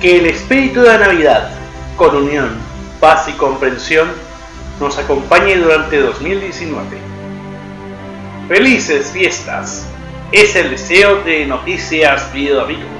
Que el espíritu de la Navidad, con unión, paz y comprensión, nos acompañe durante 2019. Felices fiestas. Es el deseo de Noticias Video Amigos.